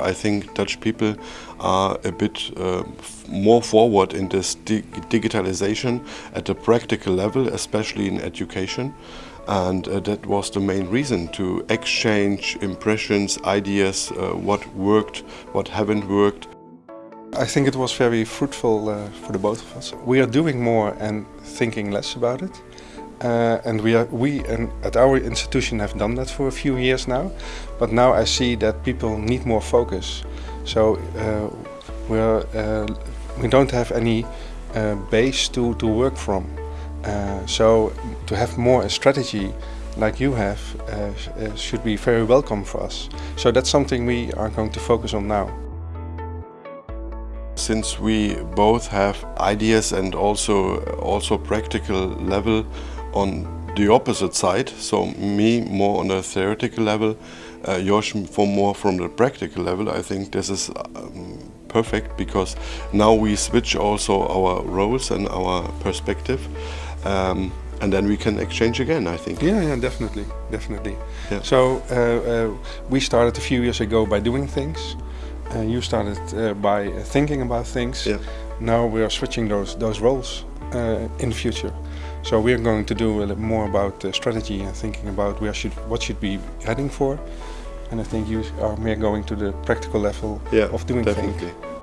I think Dutch people are a bit uh, more forward in this di digitalization at a practical level, especially in education. And uh, that was the main reason to exchange impressions, ideas, uh, what worked, what haven't worked. I think it was very fruitful uh, for the both of us. We are doing more and thinking less about it. Uh, and we, are, we and at our institution have done that for a few years now. But now I see that people need more focus. So uh, we're, uh, we don't have any base to, to work from. So to have more a strategy like you have should be very welcome for us. So that's something we are going to focus on now. Since we both have ideas and also also practical level on the opposite side, so me more on a theoretical level, uh, Josh for more from the practical level, I think this is um, perfect because now we switch also our roles and our perspective. Um, and then we can exchange again, I think. Yeah, yeah, definitely, definitely. Yeah. So uh, uh, we started a few years ago by doing things. Uh, you started uh, by thinking about things. Yeah. Now we are switching those those roles uh, in the future. So we are going to do a little more about the strategy and thinking about where should what should we heading for. And I think you um, are more going to the practical level yeah, of doing definitely. things.